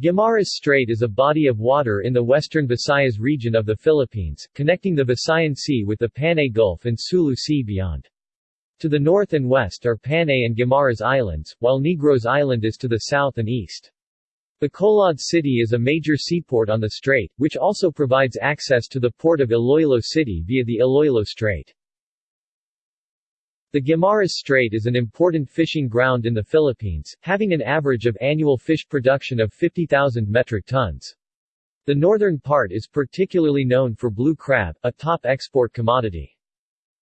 Guimaras Strait is a body of water in the western Visayas region of the Philippines, connecting the Visayan Sea with the Panay Gulf and Sulu Sea beyond. To the north and west are Panay and Guimaras Islands, while Negros Island is to the south and east. Bacolod City is a major seaport on the strait, which also provides access to the port of Iloilo City via the Iloilo Strait. The Guimaras Strait is an important fishing ground in the Philippines, having an average of annual fish production of 50,000 metric tons. The northern part is particularly known for blue crab, a top export commodity.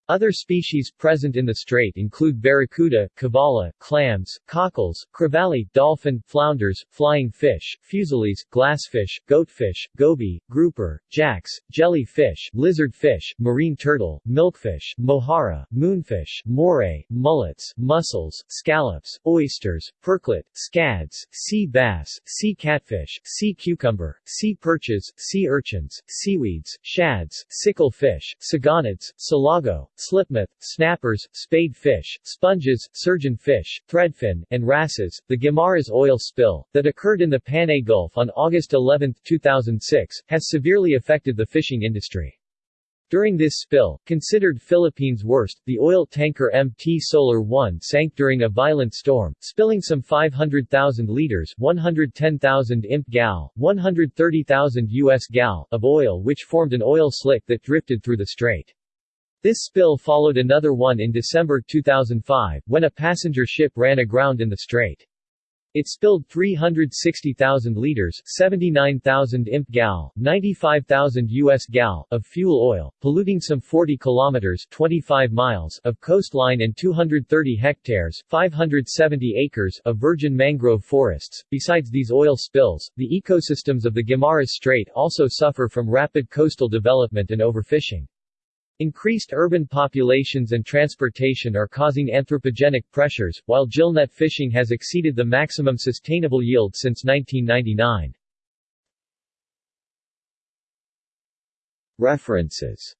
Other species present in the strait include barracuda, cavalla, clams, cockles, crevalle, dolphin, flounders, flying fish, fusiliers, glassfish, goatfish, goby, grouper, jacks, jellyfish, lizardfish, marine turtle, milkfish, mojarra, moonfish, moray, mullets, mussels, scallops, oysters, porklet, scads, sea bass, sea catfish, sea cucumber, sea perches, sea urchins, seaweeds, shads, sickle fish, siganids, salago, slipmouth, snappers, spade fish, sponges, surgeon fish, threadfin, and wrasses. The Guimaras oil spill, that occurred in the Panay Gulf on August 11, 2006, has severely affected the fishing industry. During this spill, considered Philippines' worst, the oil tanker MT Solar 1 sank during a violent storm, spilling some 500,000 liters 110,000 imp gal, 130,000 US gal of oil which formed an oil slick that drifted through the strait. This spill followed another one in December 2005, when a passenger ship ran aground in the strait. It spilled 360,000 liters 79,000 imp gal, 95,000 US gal of fuel oil, polluting some 40 kilometers 25 miles of coastline and 230 hectares 570 acres of virgin mangrove forests. Besides these oil spills, the ecosystems of the Guimaras Strait also suffer from rapid coastal development and overfishing. Increased urban populations and transportation are causing anthropogenic pressures, while gillnet fishing has exceeded the maximum sustainable yield since 1999. References